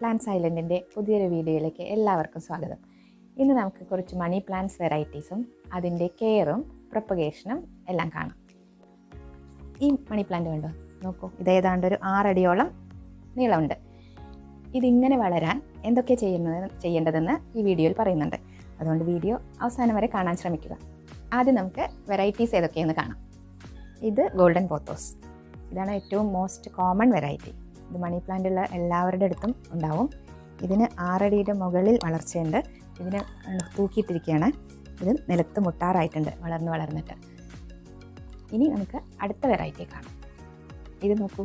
Plants ഐലൻഡിന്റെ പുതിയൊരു വീഡിയോയിലേക്ക് എല്ലാവർക്കും സ്വാഗതം. ഇന്ന് നമുക്ക് കുറച്ച് മണി പ്ലാന്റ്സ് വെറൈറ്റീസും അതിന്റെ കെയറും പ്രൊപ്പഗേഷനും എല്ലാം കാണാം. ഈ മണി പ്ലാന്റ് കണ്ടോ? നോക്കൂ ഇത് ഏതാണ്ട് ഒരു ആറടിയോളം നീളമുണ്ട്. ഇതിങ്ങനെ വളരാൻ എന്തൊക്കെ ചെയ്യുന്നത് ചെയ്യേണ്ടതെന്ന് ഈ വീഡിയോയിൽ പറയുന്നുണ്ട്. അതുകൊണ്ട് വീഡിയോ അവസാനം വരെ കാണാൻ ശ്രമിക്കുക. ആദ്യം നമുക്ക് വെറൈറ്റീസ് ഏതൊക്കെയെന്ന് കാണാം. ഇത് ഗോൾഡൻ പോത്തോസ് ഇതാണ് ഏറ്റവും മോസ്റ്റ് കോമൺ വെറൈറ്റി ഇത് മണി പ്ലാന്റ് ഉള്ള എല്ലാവരുടെ അടുത്തും ഉണ്ടാവും. ഇതിന് ആറടിയുടെ മുകളിൽ വളർച്ചയുണ്ട്. ഇതിന് തൂക്കിയിട്ടിരിക്കുകയാണ്. ഇത് നിലത്ത് മുട്ടാറായിട്ടുണ്ട് വളർന്ന് വളർന്നിട്ട്. ഇനി നമുക്ക് അടുത്ത വെറൈറ്റി കാണാം. ഇത് നോക്കൂ.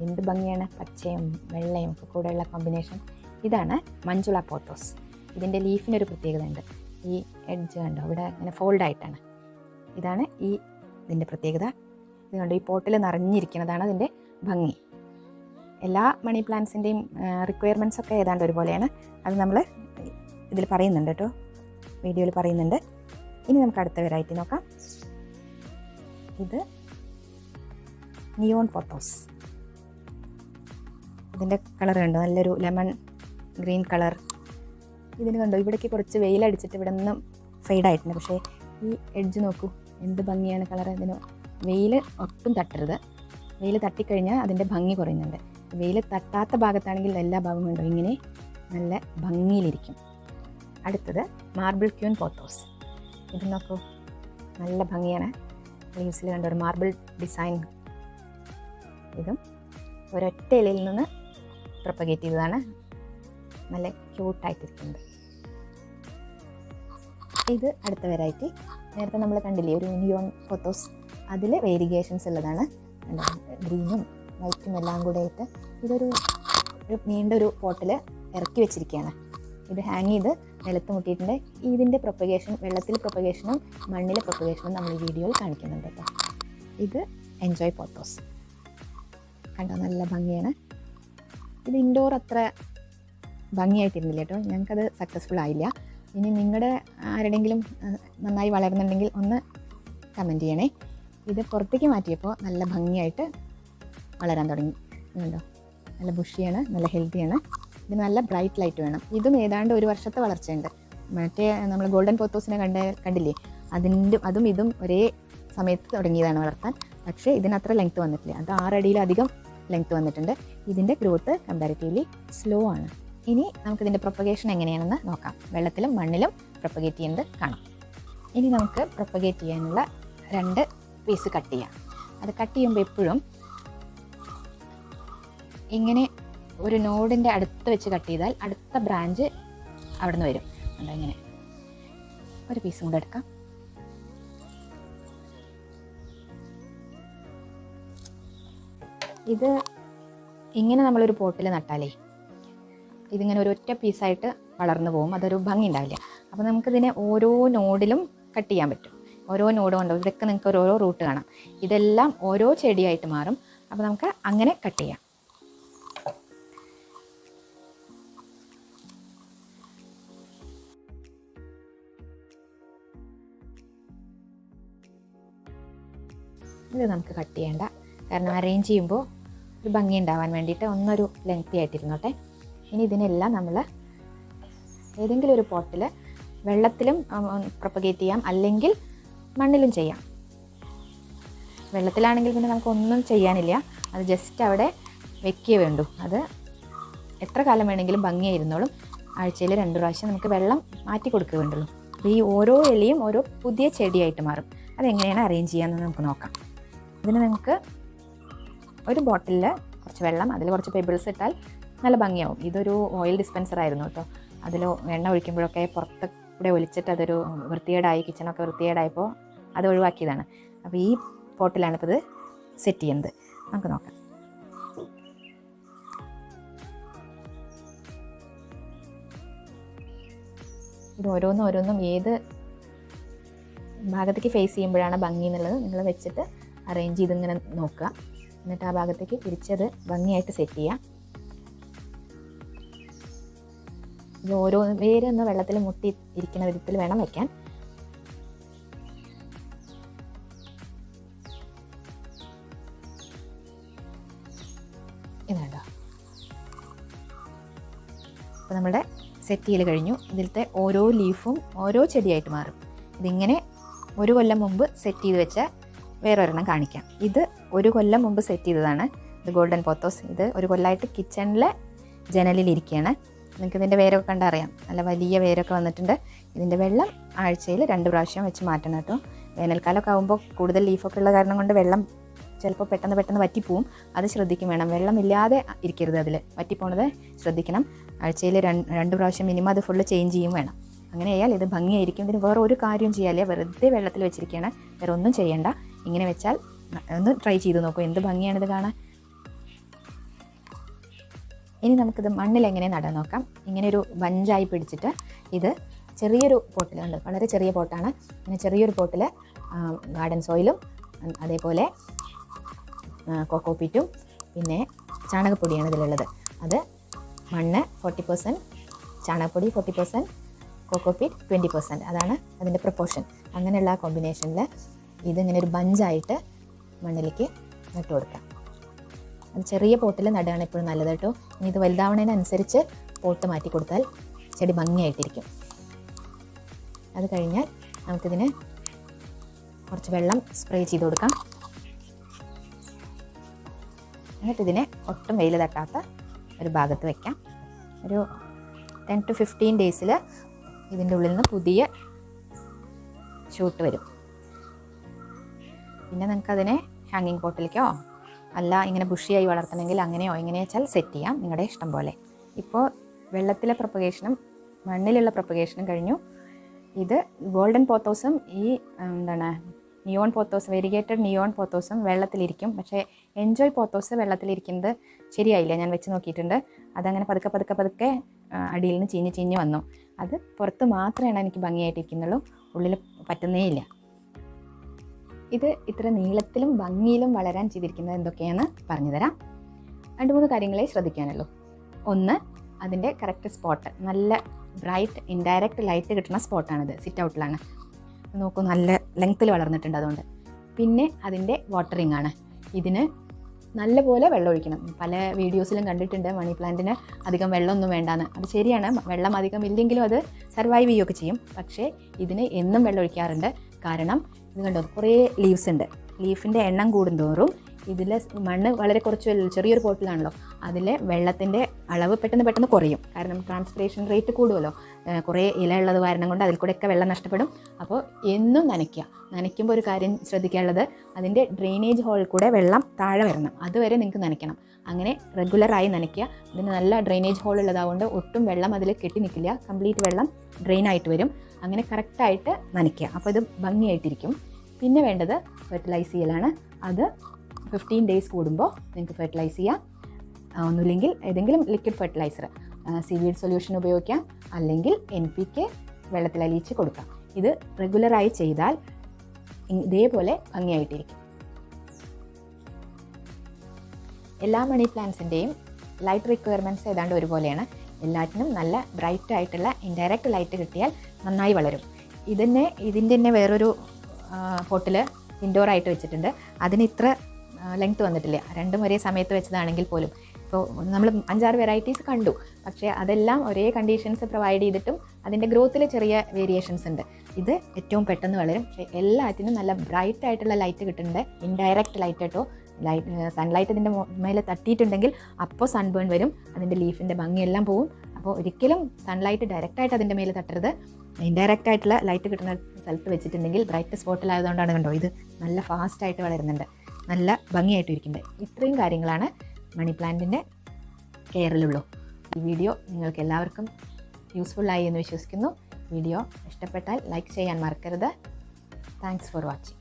എന്ത് ഭംഗിയാണ്? പച്ചയും വെള്ളയും ഒക്കെ കൂടെയുള്ള കോമ്പിനേഷൻ ഇതാണ് മഞ്ജുള പോത്തോസ്. ഇതിന്റെ ലീഫിനൊരു പ്രത്യേകത ഉണ്ട് ഈ എഡ്ജ് കണ്ടോ? ഇവിടെ ഇങ്ങനെ ഫോൾഡായിട്ടാണ് ഇതാണ് ഈ ഇതിന്റെ പ്രത്യേകത. ഇതുകൊണ്ട് ഈ പോട്ടിൽ നിറഞ്ഞിരിക്കുന്നതാണ് അതിന്റെ ഭംഗി. എല്ലാ മണി പ്ലാന്റ്സിന്റെയും റിക്വയർമെന്റ്സ് ഒക്കെ ഏതാണ്ട് ഒരുപോലെയാണ്. അത് നമ്മൾ ഇതിൽ പറയുന്നുണ്ട് കേട്ടോ വീഡിയോയിൽ പറയുന്നുണ്ട്. ഇനി നമുക്ക് അടുത്ത വെറൈറ്റി നോക്കാം. ഇത് നിയോൺ പോത്തോസ് ഇതിന്റെ കളർ കണ്ടോ? നല്ലൊരു ലെമൺ ഗ്രീൻ കളർ ഇതിന് കണ്ടോ? ഇവിടേക്ക് കുറച്ച് വെയിലടിച്ചിട്ട് ഇവിടെ നിന്നും ഫെയ്ഡായിട്ടുണ്ട് പക്ഷേ ഈ എഡ്ജ് നോക്കൂ. എന്ത് ഭംഗിയാണ് കളർ ഇതിന് വെയിൽ ഒട്ടും തട്ടരുത്. വെയിൽ തട്ടിക്കഴിഞ്ഞാൽ അതിന്റെ ഭംഗി കുറയുന്നുണ്ട്. വെയിൽ തട്ടാത്ത ഭാഗത്താണെങ്കിൽ എല്ലാ ഭാഗവും ഉണ്ടോ ഇങ്ങനെ നല്ല ഭംഗിയിലിരിക്കും. അടുത്തത് മാർബിൾ ക്യൂൻ പോത്തോസ് ഇത് നോക്കൂ. നല്ല ഭംഗിയാണ്. ലീവ്സിൽ കണ്ട ഒരു മാർബിൾ ഡിസൈൻ ഇതും ഒരൊറ്റ ഇലയിൽ നിന്ന് പ്രൊപ്പഗേറ്റ് ചെയ്തതാണ്. നല്ല ക്യൂട്ടായിട്ടിരിക്കുന്നത് ഇത് അടുത്ത വെറൈറ്റി നേരത്തെ നമ്മൾ കണ്ടില്ലേ ഒരു നിയോൺ ഫോത്തോസ് അതിൽ വേരിയേഷൻസ് ഉള്ളതാണ്. ഗ്രീനും വൈറ്റും എല്ലാം കൂടെ ആയിട്ട് ഇതൊരു നീണ്ടൊരു പോട്ടിൽ ഇറക്കി വെച്ചിരിക്കുകയാണ്. ഇത് ഹാങ് ചെയ്ത് നിലത്ത് മുട്ടിയിട്ടുണ്ട്. ഇതിന്റെ പ്രൊപ്പഗേഷൻ വെള്ളത്തിൽ പ്രൊപ്പഗേഷനും മണ്ണിലെ പ്രൊപ്പഗേഷനും നമ്മൾ ഈ വീഡിയോയിൽ കാണിക്കുന്നുണ്ട് കേട്ടോ. ഇത് എൻജോയ് പോത്തോസ് കണ്ടോ? നല്ല ഭംഗിയാണ്. ഇത് ഇൻഡോർ അത്ര ഭംഗിയായിട്ടിരുന്നില്ല കേട്ടോ. ഞങ്ങൾക്കത് സക്സസ്ഫുൾ ആയില്ല. ഇനി നിങ്ങളുടെ ആരുടെങ്കിലും നന്നായി വളരുന്നുണ്ടെങ്കിൽ ഒന്ന് കമന്റ് ചെയ്യണേ. ഇത് പുറത്തേക്ക് മാറ്റിയപ്പോൾ നല്ല ഭംഗിയായിട്ട് വളരാൻ തുടങ്ങി. കണ്ടോ? നല്ല ബുഷിയാണ് നല്ല ഹെൽത്തിയാണ് ഇത് നല്ല ബ്രൈറ്റ് ലൈറ്റ് വേണം. ഇതും ഏതാണ്ട് ഒരു വർഷത്തെ വളർച്ചയുണ്ട്. മറ്റേ നമ്മൾ ഗോൾഡൻ പോത്തോസിനെ കണ്ട കണ്ടില്ലേ? അതിന്റെ അതും ഇതും ഒരേ സമയത്ത് തുടങ്ങിയതാണ് വളർത്താൻ. പക്ഷേ ഇതിനത്ര ലെങ്ത്ത് വന്നിട്ടില്ല. അത് ആറടിയിലധികം ലെങ്ത്ത് വന്നിട്ടുണ്ട്. ഇതിന്റെ ഗ്രോത്ത് കമ്പാരിറ്റീവ്ലി സ്ലോ ആണ്. ഇനി നമുക്കിതിന്റെ പ്രൊപ്പഗേഷൻ എങ്ങനെയാണെന്ന് നോക്കാം. വെള്ളത്തിലും മണ്ണിലും പ്രൊപ്പഗേറ്റ് ചെയ്യുന്നത് കാണാം. ഇനി നമുക്ക് പ്രൊപ്പഗേറ്റ് ചെയ്യാനുള്ള രണ്ട് പീസ് കട്ട് ചെയ്യാം. അത് കട്ട് ചെയ്യുമ്പോൾ എപ്പോഴും ഇങ്ങനെ ഒരു നോഡിന്റെ അടുത്ത് വെച്ച് കട്ട് ചെയ്താൽ അടുത്ത ബ്രാഞ്ച് അവിടെ നിന്ന് വരും. അതുകൊണ്ട് ഇങ്ങനെ. ഒരു പീസും കൂടെ എടുക്കാം. ഇത് ഇങ്ങനെ നമ്മളൊരു പോട്ടിൽ നട്ടാലേ ഇതിങ്ങനെ ഒരു ഒറ്റ പീസായിട്ട് വളർന്നു പോകും. അതൊരു ഭംഗി ഉണ്ടാവില്ല. അപ്പോൾ നമുക്കിതിനെ ഓരോ നോഡിലും കട്ട് ചെയ്യാൻ പറ്റും. ഓരോ നോഡ് ഉണ്ടോ ഇതൊക്കെ നിങ്ങൾക്ക് ഓരോ റൂട്ട് കാണാം. ഇതെല്ലാം ഓരോ ചെടിയായിട്ട് മാറും. അപ്പോൾ നമുക്ക് അങ്ങനെ കട്ട് ചെയ്യാം. ഇത് നമുക്ക് കട്ട് ചെയ്യേണ്ട. കാരണം അറേഞ്ച് ചെയ്യുമ്പോൾ ഒരു ഭംഗി ഉണ്ടാവാൻ വേണ്ടിയിട്ട് ഒന്നൊരു ലെങ്തി ആയിട്ടിരുന്നോട്ടെ. ഇനി ഇതിനെല്ലാം നമ്മൾ ഏതെങ്കിലും ഒരു പോട്ടിൽ വെള്ളത്തിലും പ്രൊപ്പഗേറ്റ് ചെയ്യാം. അല്ലെങ്കിൽ മണ്ണിലും ചെയ്യാം. വെള്ളത്തിലാണെങ്കിൽ പിന്നെ നമുക്കൊന്നും ചെയ്യാനില്ല. അത് ജസ്റ്റ് അവിടെ വെക്കേ വേണ്ടു. അത് എത്ര കാലം വേണമെങ്കിലും ഭംഗിയായിരുന്നോളും. ആഴ്ചയിൽ രണ്ട് പ്രാവശ്യം നമുക്ക് വെള്ളം മാറ്റി കൊടുക്കുക വേണ്ടുള്ളൂ. അപ്പോൾ ഈ ഓരോ എലിയും ഓരോ പുതിയ ചെടിയായിട്ട് മാറും. അതെങ്ങനെയാണ് അറേഞ്ച് ചെയ്യാമെന്ന് നമുക്ക് നോക്കാം. ഇതിന് നിങ്ങൾക്ക് ഒരു ബോട്ടിലിൽ കുറച്ച് വെള്ളം അതിൽ കുറച്ച് പെബിൾസ് ഇട്ടാൽ നല്ല ഭംഗിയാവും. ഇതൊരു ഓയിൽ ഡിസ്പെൻസർ ആയിരുന്നു കേട്ടോ. അതിൽ എണ്ണ ഒഴിക്കുമ്പോഴൊക്കെ പുറത്ത് കൂടെ ഒലിച്ചിട്ട് അതൊരു വൃത്തികേടായി കിച്ചണൊക്കെ വൃത്തികേടായപ്പോൾ അത് ഒഴിവാക്കിയതാണ്. അപ്പോൾ ഈ പോട്ടിലാണ് ഇപ്പോൾ ഇത് സെറ്റ് ചെയ്യുന്നത്. നമുക്ക് നോക്കാം. ഇത് ഓരോന്നും ഓരോന്നും ഏത് ഭാഗത്തേക്ക് ഫേസ് ചെയ്യുമ്പോഴാണ് ഭംഗി എന്നുള്ളത് നിങ്ങൾ വെച്ചിട്ട് അറേഞ്ച് ചെയ്ത് ഇങ്ങനെ നോക്കുക. എന്നിട്ട് ആ ഭാഗത്തേക്ക് തിരിച്ചത് ഭംഗിയായിട്ട് സെറ്റ് ചെയ്യാം ഇത് ഓരോ വേരൊന്ന് വെള്ളത്തിൽ മുട്ടി ഇരിക്കുന്ന വിധത്തിൽ വേണം വയ്ക്കാൻ ഇതുണ്ടോ അപ്പോൾ നമ്മുടെ സെറ്റ് ചെയ്യൽ കഴിഞ്ഞു. ഇതിലത്തെ ഓരോ ലീഫും ഓരോ ചെടിയായിട്ട് മാറും. ഇതിങ്ങനെ ഒരു കൊല്ലം മുമ്പ് സെറ്റ് ചെയ്ത് വെച്ച വേറൊരെണ്ണം കാണിക്കാം. ഇത് ഒരു കൊല്ലം മുമ്പ് സെറ്റ് ചെയ്തതാണ്. ഇത് ഗോൾഡൻ പോത്തോസ് ഇത് ഒരു കൊല്ലമായിട്ട് കിച്ചണിലെ ജനലിലിരിക്കുകയാണ് നിങ്ങൾക്ക് ഇതിന്റെ വേരൊക്കെ കണ്ടറിയാം നല്ല വലിയ വേരൊക്കെ വന്നിട്ടുണ്ട്. ഇതിന്റെ വെള്ളം ആഴ്ചയിൽ രണ്ട് പ്രാവശ്യം വെച്ച് മാറ്റണം കേട്ടോ. വേനൽക്കാലമൊക്കെ ആകുമ്പോൾ കൂടുതൽ ലീഫൊക്കെ ഉള്ള കാരണം കൊണ്ട് വെള്ളം ചിലപ്പോൾ പെട്ടെന്ന് പെട്ടെന്ന് വറ്റിപ്പോവും. അത് ശ്രദ്ധിക്കും വേണം. വെള്ളമില്ലാതെ ഇരിക്കരുത് അതിൽ വറ്റിപ്പോണത് ശ്രദ്ധിക്കണം. ആഴ്ചയിൽ രണ്ട് രണ്ട് പ്രാവശ്യം മിനിമം അത് ഫുള്ള് ചേഞ്ച് ചെയ്യും വേണം. അങ്ങനെ ഇത് ഭംഗിയായിരിക്കും. ഇതിന് വേറെ ഒരു കാര്യം ചെയ്യാല്ലേ വെറുതെ വെള്ളത്തിൽ വെച്ചിരിക്കുകയാണ് വേറെ ഒന്നും ചെയ്യണ്ട. ഇങ്ങനെ വെച്ചാൽ ഒന്ന് ട്രൈ ചെയ്ത് നോക്കൂ. എന്ത് ഭംഗിയാണിത് കാണാൻ? ഇനി നമുക്കിത് മണ്ണിൽ എങ്ങനെ നടാൻ നോക്കാം. ഇങ്ങനെ ഒരു ബഞ്ചായി പിടിച്ചിട്ട് ഇത് ചെറിയൊരു പോട്ടിലുണ്ട് വളരെ ചെറിയ പോട്ടാണ്. ഇങ്ങനെ ചെറിയൊരു പോട്ടിൽ ഗാർഡൻ സോയിലും അതേപോലെ കൊക്കോപ്പീറ്റും പിന്നെ ചാണകപ്പൊടിയാണ് ഇതിലുള്ളത്. അത് മണ്ണ് ഫോർട്ടി പെർസെന്റ് ചാണകപ്പൊടി forty percent cocopeat twenty percent അതാണ് അതിന്റെ പ്രപ്പോർഷൻ അങ്ങനെയുള്ള കോമ്പിനേഷനിൽ ഇതിങ്ങനെ ഒരു ബഞ്ചായിട്ട് മണ്ണിലേക്ക് നട്ടു കൊടുക്കാം. അത് ചെറിയ പോട്ടിൽ നടുകയാണ് എപ്പോഴും നല്ലത് കേട്ടോ. ഇനി ഇത് വലുതാവണതിനനുസരിച്ച് പോട്ട് മാറ്റി കൊടുത്താൽ ചെടി ഭംഗിയായിട്ടിരിക്കും. അത് കഴിഞ്ഞാൽ നമുക്കിതിന് കുറച്ച് വെള്ളം സ്പ്രേ ചെയ്ത് കൊടുക്കാം. എന്നിട്ടിതിനെ ഒട്ടും വെയിൽ തട്ടാത്ത ഒരു ഭാഗത്ത് വെക്കാം. ഒരു ടെൻ ടു ഫിഫ്റ്റീൻ ഡേയ്സിൽ ഇതിന്റെ ഉള്ളിൽ നിന്ന് പുതിയ ഷൂട്ട് വരും. പിന്നെ നിങ്ങൾക്കതിനെ ഹാങ്ങിങ് പോട്ടിലേക്കോ അല്ല ഇങ്ങനെ ബുഷിയായി വളർത്തണമെങ്കിൽ അങ്ങനെയോ എങ്ങനെയാ വെച്ചാൽ സെറ്റ് ചെയ്യാം നിങ്ങളുടെ ഇഷ്ടം പോലെ. ഇപ്പോൾ വെള്ളത്തിലെ പ്രൊപ്പഗേഷനും മണ്ണിലുള്ള പ്രൊപ്പഗേഷനും കഴിഞ്ഞു. ഇത് ഗോൾഡൻ പോത്തോസും ഈ എന്താണ് നിയോൺ പോത്തോസ് വെരിഗേറ്റഡ് നിയോൺ പോത്തോസും വെള്ളത്തിലിരിക്കും. പക്ഷേ എൻജോയ് പോത്തോസ് വെള്ളത്തിലിരിക്കുന്നത് ശരിയായില്ല. ഞാൻ വെച്ച് നോക്കിയിട്ടുണ്ട്. അതങ്ങനെ പതുക്കെ പതുക്കെ പതുക്കെ അടിയിൽ നിന്ന് ചീഞ്ഞ് ചീഞ്ഞ് വന്നു. അത് പുറത്ത് മാത്രമാണ് എനിക്ക് ഭംഗിയായിട്ടിരിക്കുന്നുള്ളൂ. ഉള്ളിൽ പറ്റുന്നേ ഇല്ല. ഇത് ഇത്ര നീളത്തിലും ഭംഗിയിലും വളരാൻ ചെയ്തിരിക്കുന്നത് എന്തൊക്കെയാണ്? പറഞ്ഞുതരാം രണ്ട് മൂന്ന് കാര്യങ്ങളെ ശ്രദ്ധിക്കാനുള്ളൂ ഒന്ന് അതിന്റെ കറക്റ്റ് സ്പോട്ട് നല്ല ബ്രൈറ്റ് ഇൻഡയറക്റ്റ് ലൈറ്റ് കിട്ടുന്ന സ്പോട്ടാണിത് സിറ്റ് ഔട്ടിലാണ് നോക്കൂ നല്ല ലെങ്ത്തിൽ വളർന്നിട്ടുണ്ട് അതുകൊണ്ട്. പിന്നെ അതിന്റെ വാട്ടറിങ് ആണ്. ഇതിന് നല്ലപോലെ വെള്ളം ഒഴിക്കണം. പല വീഡിയോസിലും കണ്ടിട്ടുണ്ട് മണി പ്ലാന്റിന് അധികം വെള്ളമൊന്നും വേണ്ടാന്ന്. അത് ശരിയാണ്. വെള്ളം അധികം ഇല്ലെങ്കിലും അത് സർവൈവ് ചെയ്യുകയൊക്കെ ചെയ്യും. പക്ഷേ ഇതിന് എന്നും വെള്ളം ഒഴിക്കാറുണ്ട്. കാരണം ഇത് കണ്ടോ? കുറേ ലീവ്സ് ഉണ്ട്. ലീഫിന്റെ എണ്ണം കൂടുന്തോറും ഇതിൽ മണ്ണ് വളരെ കുറച്ച് ചെറിയൊരു പോട്ടിലാണല്ലോ അതിലെ വെള്ളത്തിന്റെ അളവ് പെട്ടെന്ന് പെട്ടെന്ന് കുറയും. കാരണം ട്രാൻസ്പിറേഷൻ റേറ്റ് കൂടുമല്ലോ കുറേ ഇല ഉള്ളത് കാരണം കൊണ്ട് അതിൽ കൂടെയൊക്കെ വെള്ളം നഷ്ടപ്പെടും. അപ്പോൾ എന്നും നനയ്ക്കുക. നനയ്ക്കുമ്പോൾ ഒരു കാര്യം ശ്രദ്ധിക്കാനുള്ളത് അതിന്റെ ഡ്രെയിനേജ് ഹോളിൽ കൂടെ വെള്ളം താഴെ വരണം. അതുവരെ നിങ്ങൾക്ക് നനയ്ക്കണം. അങ്ങനെ റെഗുലറായി നനയ്ക്കുക. ഇതിന് നല്ല ഡ്രെയിനേജ് ഹോൾ ഉള്ളതാകൊണ്ട് ഒട്ടും വെള്ളം അതിൽ കെട്ടി നിൽക്കില്ല. കംപ്ലീറ്റ് വെള്ളം ഡ്രെയിൻ ആയിട്ട് വരും. അങ്ങനെ കറക്റ്റായിട്ട് നനയ്ക്കുക. അപ്പോൾ ഇത് ഭംഗിയായിട്ടിരിക്കും. പിന്നെ വേണ്ടത് ഫെർട്ടിലൈസ് ചെയ്യലാണ്. അത് ഫിഫ്റ്റീൻ ഡേയ്സ് കൂടുമ്പോൾ നിങ്ങൾക്ക് ഫെർട്ടിലൈസ് ചെയ്യാം. ഒന്നുമില്ലെങ്കിൽ ഏതെങ്കിലും ലിക്വിഡ് ഫെർട്ടിലൈസർ സീവീഡ് സൊല്യൂഷൻ ഉപയോഗിക്കാം. അല്ലെങ്കിൽ എൻ പി കെ വെള്ളത്തിൽ അലിയിച്ച് കൊടുക്കാം. ഇത് റെഗുലറായി ചെയ്താൽ ഇതേപോലെ ഭംഗിയായിട്ടിരിക്കും. എല്ലാ മണി പ്ലാന്റ്സിന്റെയും ലൈറ്റ് റിക്വയർമെന്റ്സ് ഏതാണ്ട് ഒരുപോലെയാണ്. എല്ലാറ്റിനും നല്ല ബ്രൈറ്റ് ആയിട്ടുള്ള ഇൻഡയറക്റ്റ് ലൈറ്റ് കിട്ടിയാൽ നന്നായി വളരും. ഇതിനെ ഇതിന്റെ തന്നെ വേറൊരു പോട്ടിൽ ഇൻഡോർ ആയിട്ട് വെച്ചിട്ടുണ്ട്. അതിന് ഇത്ര ലെങ്ത് വന്നിട്ടില്ല. രണ്ടും ഒരേ സമയത്ത് വെച്ചതാണെങ്കിൽ പോലും. ഇപ്പോൾ നമ്മൾ അഞ്ചാറ് വെറൈറ്റീസ് കണ്ടു. പക്ഷേ അതെല്ലാം ഒരേ കണ്ടീഷൻസ് പ്രൊവൈഡ് ചെയ്തിട്ടും അതിന്റെ ഗ്രോത്തിൽ ചെറിയ വേരിയേഷൻസ് ഉണ്ട്. ഇത് ഏറ്റവും പെട്ടെന്ന് വളരും. പക്ഷേ എല്ലാറ്റിനും നല്ല ബ്രൈറ്റ് ആയിട്ടുള്ള ലൈറ്റ് കിട്ടുന്നുണ്ട്. ഇൻഡയറക്റ്റ് ലൈറ്റ് കേട്ടോ. ലൈറ്റ് സൺലൈറ്റ് ഇതിന്റെ മേലെ തട്ടിയിട്ടുണ്ടെങ്കിൽ അപ്പോൾ സൺബേൺ വരും. അതിന്റെ ലീഫിന്റെ ഭംഗിയെല്ലാം പോവും. അപ്പോൾ ഒരിക്കലും സൺലൈറ്റ് ഡയറക്റ്റായിട്ട് അതിന്റെ മേലെ തട്ടരുത്. ഇൻഡയറക്റ്റ് ആയിട്ടുള്ള ലൈറ്റ് കിട്ടുന്ന സ്ഥലത്ത് വെച്ചിട്ടുണ്ടെങ്കിൽ ബ്രൈറ്റ് സ്പോട്ടിലായതുകൊണ്ടാണ് കണ്ടോ ഇത് നല്ല ഫാസ്റ്റായിട്ട് വളരുന്നുണ്ട്. നല്ല ഭംഗിയായിട്ട് ഇരിക്കുന്നുണ്ട്. ഇത്രയും കാര്യങ്ങളാണ് മണി പ്ലാന്റിന്റെ കെയറിലുള്ളൂ ഈ വീഡിയോ നിങ്ങൾക്ക് എല്ലാവർക്കും യൂസ്ഫുള്ളായി എന്ന് വിശ്വസിക്കുന്നു. വീഡിയോ ഇഷ്ടപ്പെട്ടാൽ ലൈക്ക് ചെയ്യാൻ മറക്കരുത്. Thanks for watching